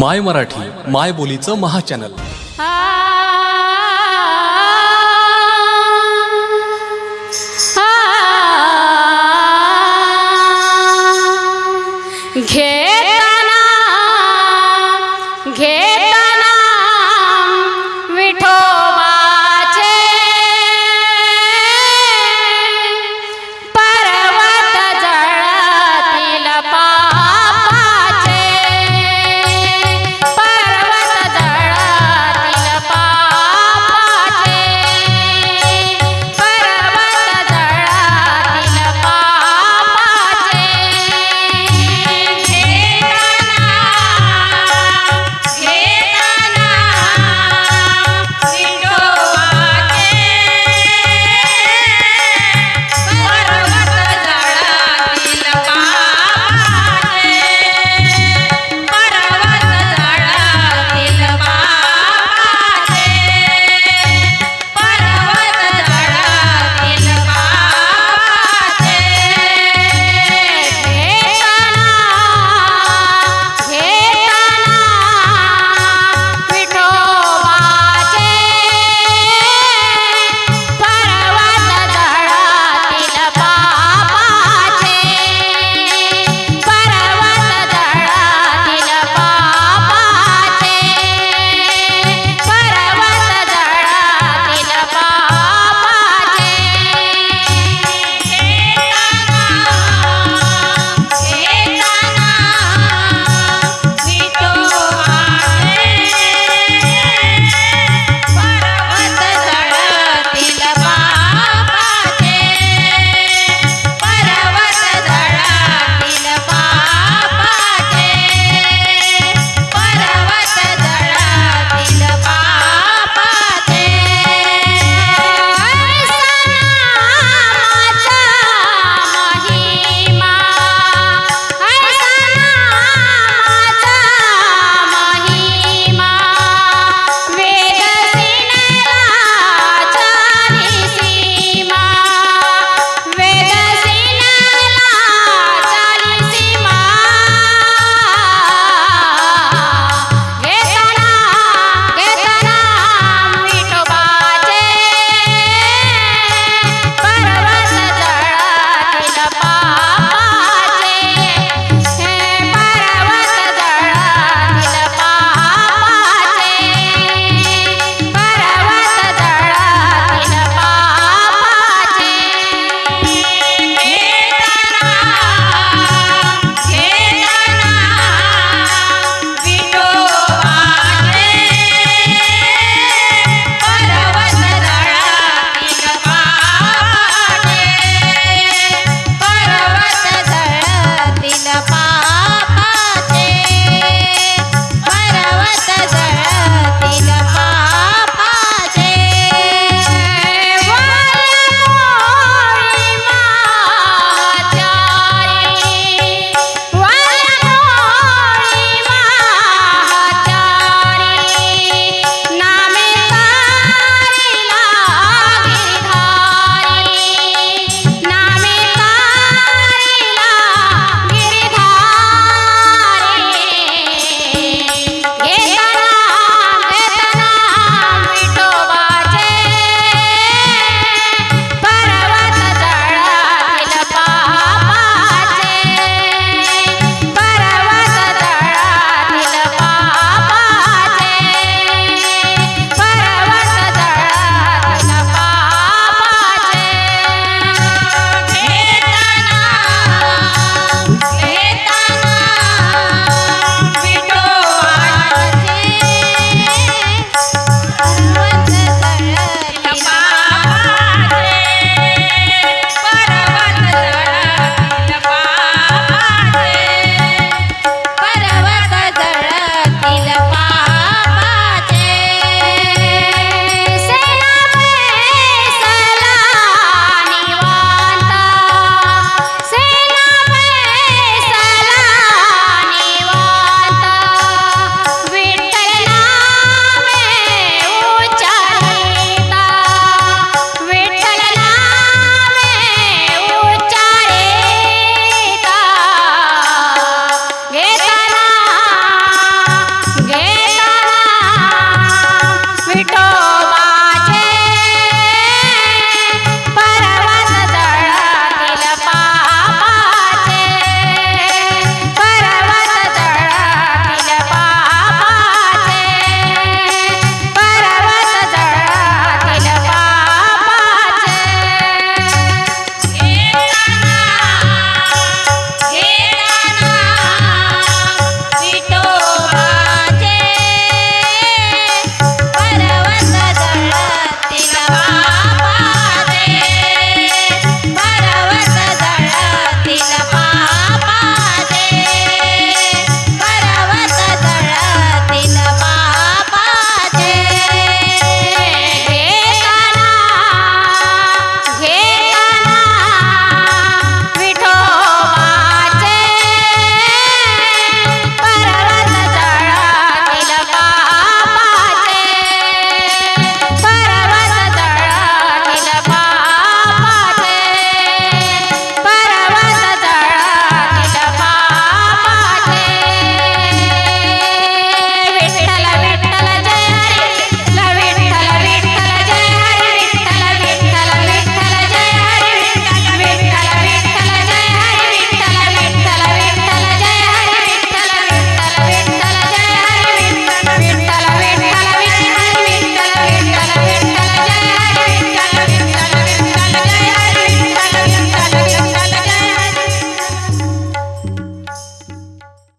माय मराठी माय बोलीचं महाचॅनल. घेताना घे